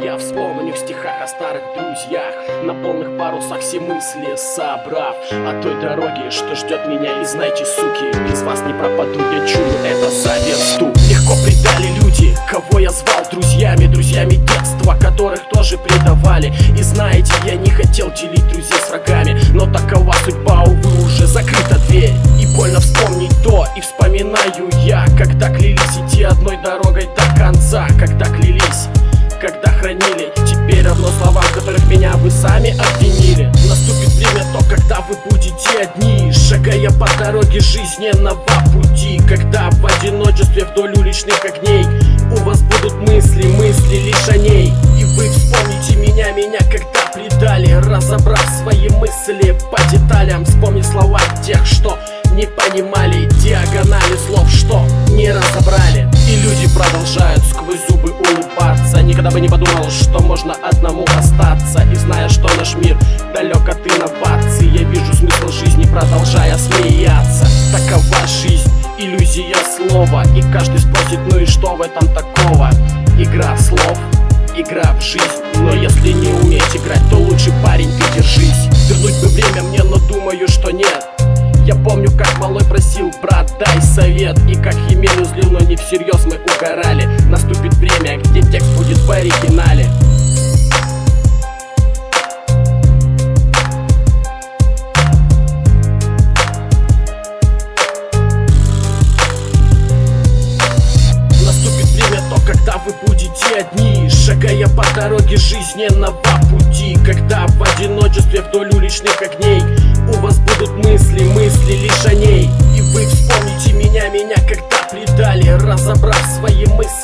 слово не в стихах, о старых друзьях На полных парусах все мысли собрав. О той дороге, что ждет меня И знайте, суки, без вас не пропаду Я чую это за версту. Легко предали люди, кого я звал друзьями Друзьями детства, которых тоже предавали. И знаете, я не хотел делить друзей с врагами Но такова судьба, увы, уже закрыта дверь. И больно вспомнить то, и вспоминаю я Когда клялись идти одной дорогой хранили Теперь равно словам, которых меня вы сами обвинили. Наступит время то, когда вы будете одни Шагая по дороге жизненного пути. Когда в одиночестве вдоль уличных огней У вас будут мысли, мысли лишь о ней. И вы вспомните меня, меня когда предали Разобрав свои мысли по деталям. Вспомни слова тех, что не понимали Диагонали слов, что не разобрали. И люди продолжают Никогда бы не подумал, что можно одному остаться И зная, что наш мир далек от инноваций Я вижу смысл жизни, продолжая смеяться. Такова жизнь, иллюзия слова. И каждый спросит, ну и что в этом такого? Игра слов игра в жизнь. Но если не уметь играть, то лучше парень ты держись. Вернуть бы время мне, но думаю, что нет. Я помню, как малой просил, брат, дай совет И как Химену злил, но не всерьез мы угорали. Наступит время, где текст будет в оригинале. Наступит время то, когда вы будете одни Шагая по дороге жизненного пути Когда в одиночестве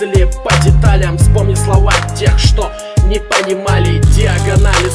мысли по деталям. Вспомни слова тех, что не понимали Диагонали